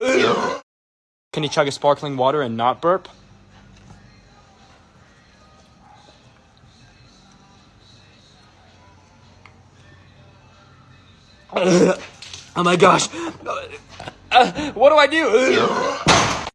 Can you chug a sparkling water and not burp? Oh my gosh. Uh, what do I do?